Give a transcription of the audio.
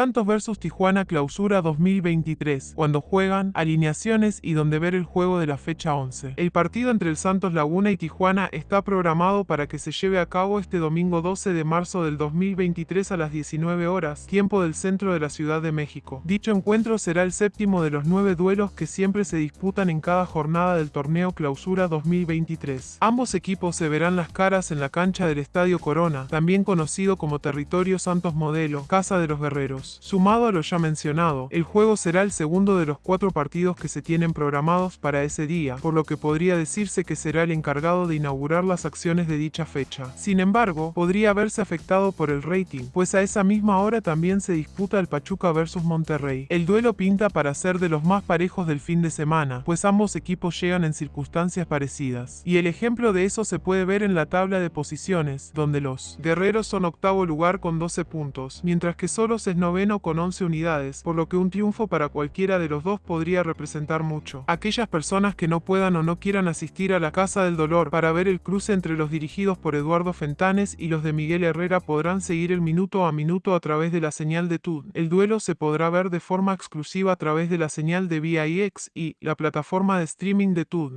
Santos vs Tijuana Clausura 2023, cuando juegan, alineaciones y donde ver el juego de la fecha 11. El partido entre el Santos Laguna y Tijuana está programado para que se lleve a cabo este domingo 12 de marzo del 2023 a las 19 horas, tiempo del centro de la Ciudad de México. Dicho encuentro será el séptimo de los nueve duelos que siempre se disputan en cada jornada del torneo Clausura 2023. Ambos equipos se verán las caras en la cancha del Estadio Corona, también conocido como Territorio Santos Modelo, Casa de los Guerreros. Sumado a lo ya mencionado, el juego será el segundo de los cuatro partidos que se tienen programados para ese día, por lo que podría decirse que será el encargado de inaugurar las acciones de dicha fecha. Sin embargo, podría haberse afectado por el rating, pues a esa misma hora también se disputa el Pachuca vs Monterrey. El duelo pinta para ser de los más parejos del fin de semana, pues ambos equipos llegan en circunstancias parecidas. Y el ejemplo de eso se puede ver en la tabla de posiciones, donde los guerreros son octavo lugar con 12 puntos, mientras que solos es con 11 unidades, por lo que un triunfo para cualquiera de los dos podría representar mucho. Aquellas personas que no puedan o no quieran asistir a la Casa del Dolor para ver el cruce entre los dirigidos por Eduardo Fentanes y los de Miguel Herrera podrán seguir el minuto a minuto a través de la señal de TUD. El duelo se podrá ver de forma exclusiva a través de la señal de VIX y la plataforma de streaming de TUD.